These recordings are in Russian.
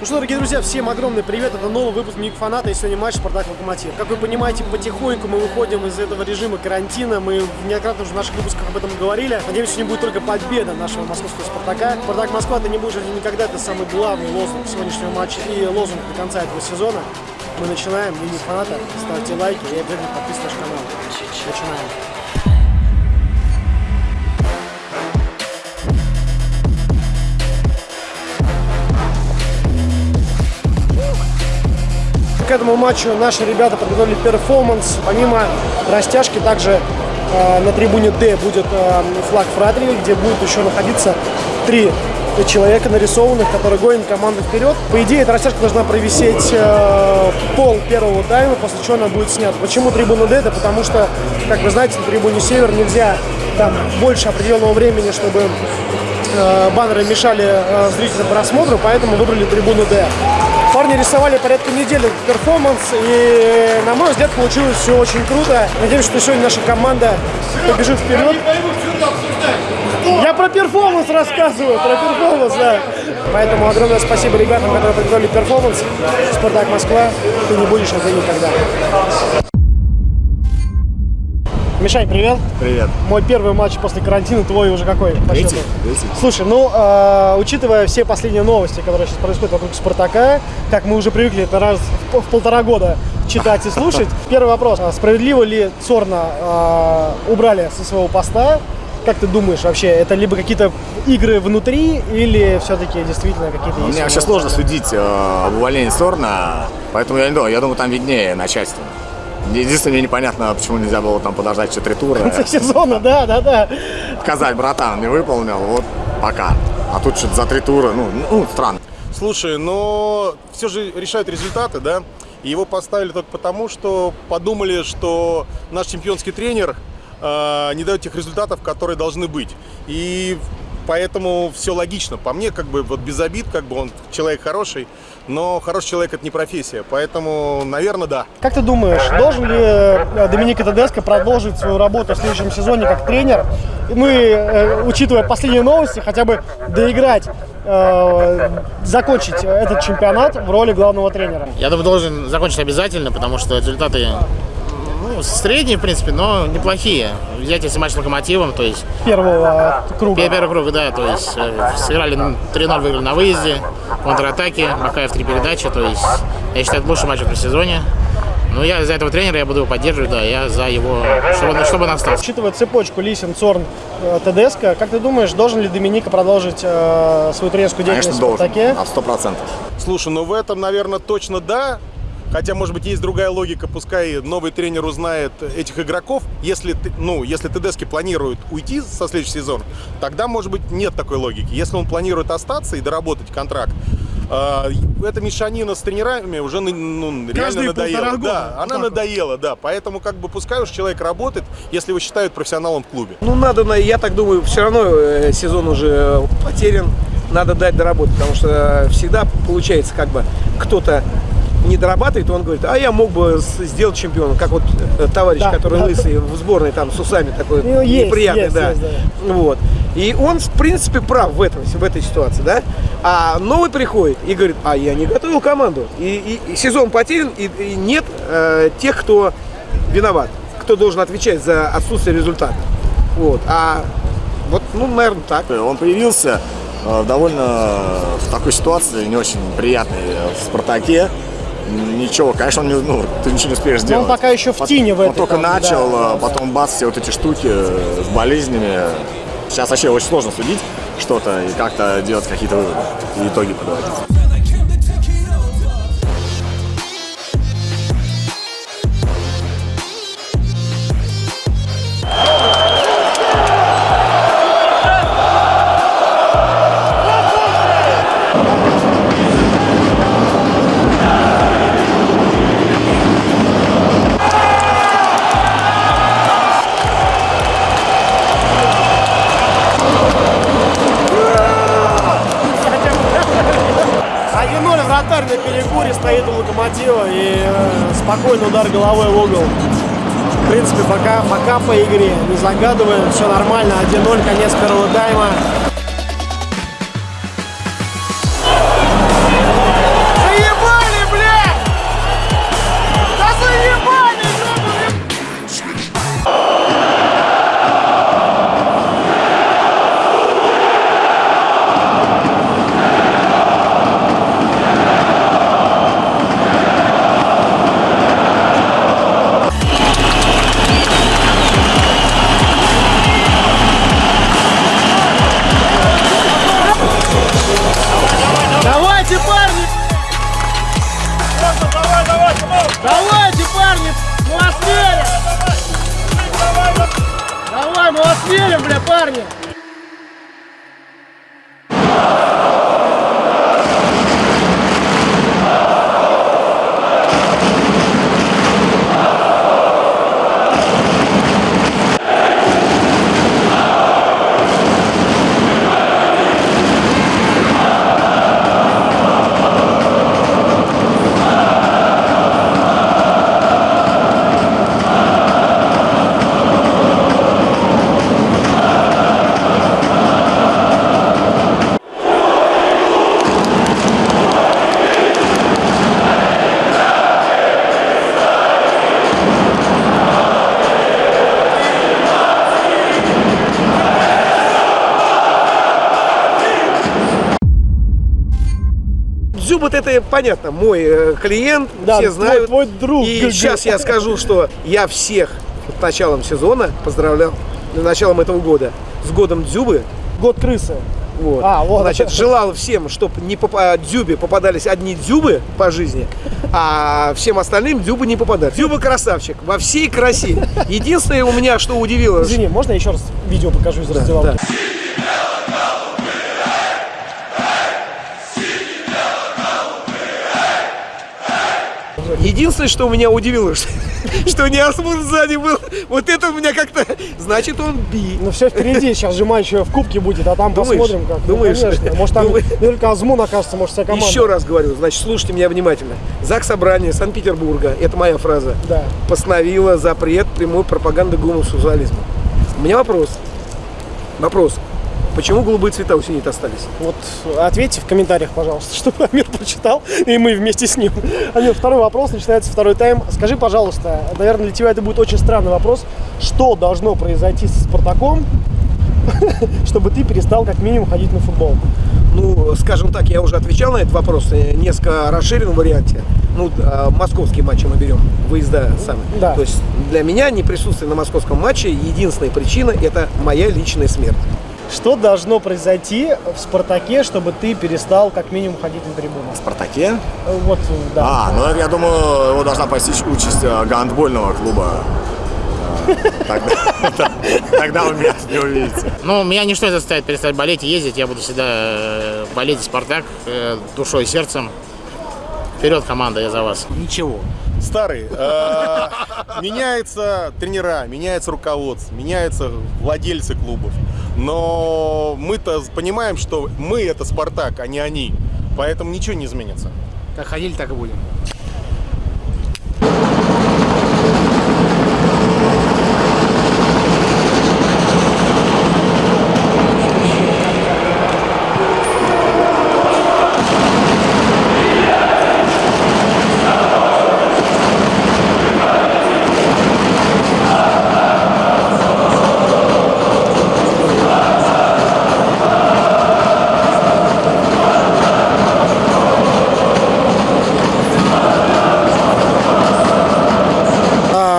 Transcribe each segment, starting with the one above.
Ну что, дорогие друзья, всем огромный привет, это новый выпуск Миг Фаната и сегодня матч Спартак Локомотив. Как вы понимаете, потихоньку мы выходим из этого режима карантина, мы неоднократно уже в наших выпусках об этом говорили. Надеемся, сегодня будет только победа нашего московского Спартака. Спартак Москва, ты не будешь один никогда, это самый главный лозунг сегодняшнего матча и лозунг до конца этого сезона. Мы начинаем, Миг Фаната, ставьте лайки и обязательно подписывайтесь на наш канал. Начинаем. К этому матчу наши ребята подготовили перформанс. Помимо растяжки, также э, на трибуне D будет э, флаг Фратрии, где будет еще находиться три человека нарисованных, которые гонят команду вперед. По идее, эта растяжка должна провисеть э, пол первого тайма, после чего она будет снята. Почему трибуна D? Это потому что, как вы знаете, на трибуне Север нельзя там больше определенного времени, чтобы э, баннеры мешали э, зрительным просмотру, поэтому выбрали трибуну D. Парни рисовали порядка недели перформанс, и, на мой взгляд, получилось все очень круто. Надеюсь, что сегодня наша команда побежит вперед. Я про перформанс рассказываю, про перформанс, да. Поэтому огромное спасибо ребятам, которые подготовили перформанс. Спартак Москва, ты не будешь один никогда. Мишань, привет. Привет. Мой первый матч после карантина, твой уже какой? Третий. Третий. Слушай, ну, э, учитывая все последние новости, которые сейчас происходят вокруг Спартака, как мы уже привыкли это раз в, в полтора года читать и слушать, первый вопрос. А справедливо ли Цорна э, убрали со своего поста? Как ты думаешь вообще, это либо какие-то игры внутри или все-таки действительно какие-то есть? Мне вообще сложно судить э, об увольнении Сорна, поэтому я не думаю, я думаю, там виднее начальство. Единственное, мне непонятно, почему нельзя было там подождать 4 тура. В конце сезона, да, да, да. Сказать, братан, не выполнил, вот пока. А тут что-то за 3 тура, ну, ну, странно. Слушай, но все же решают результаты, да? И его поставили только потому, что подумали, что наш чемпионский тренер э, не дает тех результатов, которые должны быть. И поэтому все логично. По мне, как бы, вот без обид, как бы он человек хороший, но хороший человек это не профессия, поэтому, наверное, да. Как ты думаешь, должен ли э, Доминика Тедеско продолжить свою работу в следующем сезоне как тренер? Ну и, э, учитывая последние новости, хотя бы доиграть э, закончить этот чемпионат в роли главного тренера? Я думаю, должен закончить обязательно, потому что результаты ну, средние, в принципе, но неплохие. Взять если матч с Локомотивом, то есть... Первого круга. Первый круг, да, то есть э, сыграли 3-0, выиграли на выезде, контратаки, Бакаев три передачи, то есть я считаю, это лучший матч в этом сезоне. Ну, я за этого тренера я буду его поддерживать, да, я за его, чтобы, чтобы он остался. Учитывая цепочку Лисин, Цорн, э, ТДСК, как ты думаешь, должен ли Доминика продолжить э, свою тренерскую деятельность Конечно, в Спартаке? должен, на сто процентов. Слушай, ну в этом, наверное, точно да. Хотя, может быть, есть другая логика, пускай новый тренер узнает этих игроков. Если, ну, если Тедески планирует уйти со следующего сезона, тогда, может быть, нет такой логики. Если он планирует остаться и доработать контракт, э, эта мешанина с тренерами уже ну, реально надоела. Года. Да, она надоела, да. Поэтому как бы пускай уж человек работает, если его считают профессионалом в клубе. Ну, надо, я так думаю, все равно э, сезон уже потерян. Надо дать доработать, потому что всегда получается как бы кто-то не дорабатывает, он говорит, а я мог бы сделать чемпионом, как вот э, товарищ, да, который да, лысый в сборной там с усами такой ну, неприятный, есть, да. Есть, да. Вот. И он, в принципе, прав в этом, в этой ситуации, да. А новый приходит и говорит, а я не готовил команду. И, и, и сезон потерян, и, и нет э, тех, кто виноват, кто должен отвечать за отсутствие результата. Вот. А вот, ну, наверное, так. Он появился э, довольно в такой ситуации не очень приятной в «Спартаке». Ничего, конечно, он не, ну, ты ничего не успеешь сделать. Но он пока еще в тени в этом. Он только там, начал, да, потом бац, все вот эти штуки с болезнями. Сейчас вообще очень сложно судить что-то и как-то делать какие-то выводы и итоги подводить. Стоит у локомотива и э, спокойный удар головой в угол. В принципе, пока, пока по игре не загадываем, все нормально, 1-0, конец первого тайма. Это понятно, мой э, клиент, Да, все твой- знают. твой друг. И сейчас я скажу, что я всех с началом сезона поздравлял, с началом этого года, с годом Дзюбы. Год крысы. Вот. А, вот. Значит, желал всем, чтобы не попа- дзюбе попадались одни дзюбы по жизни, а всем остальным дзюбы не попадали. Дзюба красавчик во всей красе. Единственное у меня, что удивило, Извини, можно я еще раз видео покажу из Да, да. Единственное, что меня удивило, что, что не Асмур сзади был. Вот это у меня как-то... Значит, он би. Ну все впереди, сейчас же матч в кубке будет, а там Думаешь? посмотрим как. Ну, Думаешь? конечно. Может там Думаешь? не только Азмун окажется, может вся команда. Еще раз говорю, значит, слушайте меня внимательно. ЗАГС Собрания Санкт-Петербурга, это моя фраза, Да. постановила запрет прямой пропаганды гомосексуализма. У меня вопрос. Вопрос. Почему голубые цвета у синит остались? Вот ответьте в комментариях, пожалуйста, чтобы Амир прочитал, и мы вместе с ним. Амир, второй вопрос, начинается второй тайм. Скажи, пожалуйста, наверное, для тебя это будет очень странный вопрос. Что должно произойти с Спартаком, чтобы ты перестал как минимум ходить на футбол? Ну, скажем так, я уже отвечал на этот вопрос в несколько расширенном варианте. Ну, а, московские матчи мы берем, выезда сами. Да. То есть для меня не присутствие на московском матче единственная причина – это моя личная смерть. Что должно произойти в Спартаке, чтобы ты перестал как минимум ходить на трибуну? В «Спартаке»? Э, Вот, да. А, ну я думаю, его должна постичь участь э, гандбольного клуба. Э, Тогда, тогда вы меня не увидите. Ну, меня ничто не заставит перестать болеть и ездить. Я буду всегда болеть «Спартак» душой и сердцем. Вперед, команда, я за вас. Ничего. Старый. э, Меняются тренера, меняется руководство, меняются владельцы клубов. Но мы-то понимаем, что мы это Спартак, а не они. Поэтому ничего не изменится. Как ходили, так и будем.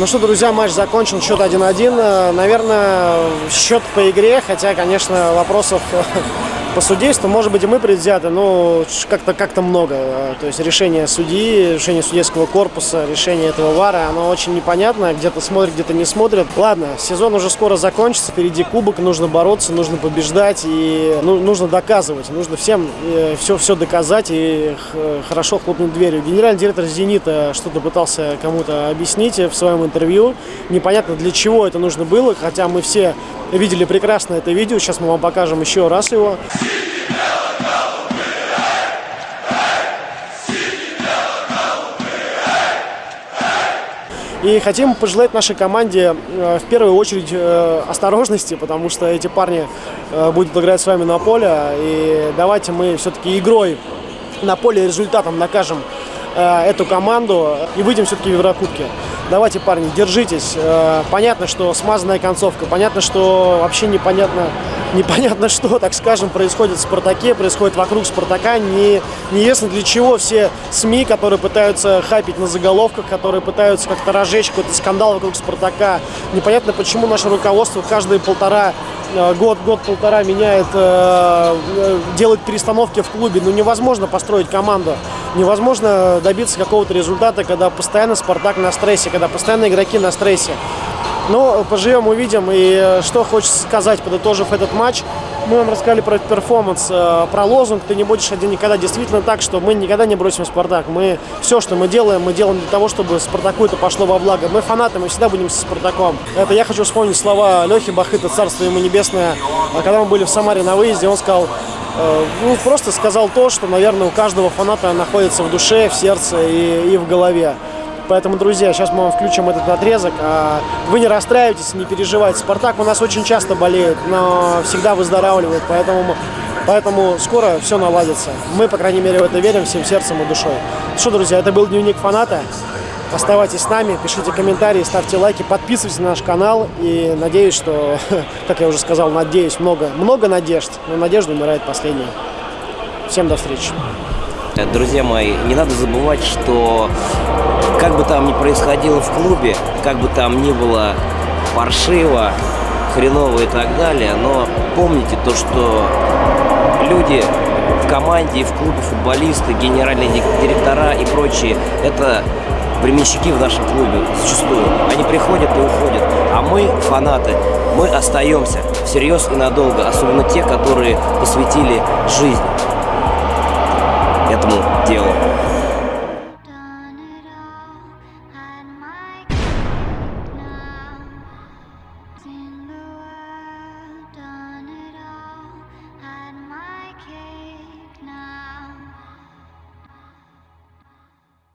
Ну что, друзья, матч закончен, счет 1-1. Э, Наверное, счет по игре, хотя, конечно, вопросов по судейству, может быть, и мы предвзяты, но как-то как много. Э, То есть решение судьи, решение судейского корпуса, решение этого ВАРа, оно очень непонятно, где-то смотрят, где-то не смотрят. Ладно, сезон уже скоро закончится, впереди кубок, нужно бороться, нужно побеждать и ну, нужно доказывать, нужно всем все, все доказать и хорошо хлопнуть дверью. Генеральный директор «Зенита» что-то пытался кому-то объяснить в своем интервью. Непонятно, для чего это нужно было, хотя мы все видели прекрасно это видео. Сейчас мы вам покажем еще раз его. И хотим пожелать нашей команде э, в первую очередь э, осторожности, потому что эти парни э, будут играть с вами на поле. И давайте мы все-таки игрой на поле результатом накажем эту команду и выйдем все-таки в Еврокубки. Давайте, парни, держитесь. Э, Понятно, что смазанная концовка, понятно, что вообще непонятно, непонятно что, так скажем, происходит в «Спартаке», происходит вокруг «Спартака». Не, не ясно для чего все СМИ, которые пытаются хапить на заголовках, которые пытаются как-то разжечь какой-то скандал вокруг «Спартака». Непонятно, почему наше руководство каждые полтора э, год, год-полтора меняет, э, делает перестановки в клубе. Ну, невозможно построить команду. Невозможно добиться какого-то результата, когда постоянно «Спартак» на стрессе, когда постоянно игроки на стрессе. Но поживем, увидим. И э, что хочется сказать, подытожив этот матч, мы вам рассказали про перформанс, э, про лозунг «Ты не будешь один никогда». Действительно так, что мы никогда не бросим «Спартак». Мы все, что мы делаем, мы делаем для того, чтобы «Спартаку» это пошло во благо. Мы фанаты, мы всегда будем со «Спартаком». Это я хочу вспомнить слова Лехи Бахыта, царство ему небесное. А Когда мы были в Самаре на выезде, он сказал, э, ну, просто сказал то, что, наверное, у каждого фаната находится в душе, в сердце и, и в голове. Поэтому, друзья, сейчас мы вам включим этот отрезок. А Вы не расстраивайтесь, не переживайте. Спартак у нас очень часто болеет, но всегда выздоравливает. Поэтому, поэтому скоро все наладится. Мы, по крайней мере, в это верим всем сердцем и душой. Что, друзья, это был дневник фаната. Оставайтесь с нами, пишите комментарии, ставьте лайки, подписывайтесь на наш канал. И надеюсь, что, как я уже сказал, надеюсь, много, много надежд. Но надежда умирает последней. Всем до встречи. Друзья мои, не надо забывать, что как бы там ни происходило в клубе, как бы там ни было паршиво, хреново и так далее, но помните то, что люди в команде в клубе, футболисты, генеральные директора и прочие, это временщики в нашем клубе зачастую. Они приходят и уходят, а мы, фанаты, мы остаемся всерьез и надолго, особенно те, которые посвятили жизнь этому делу.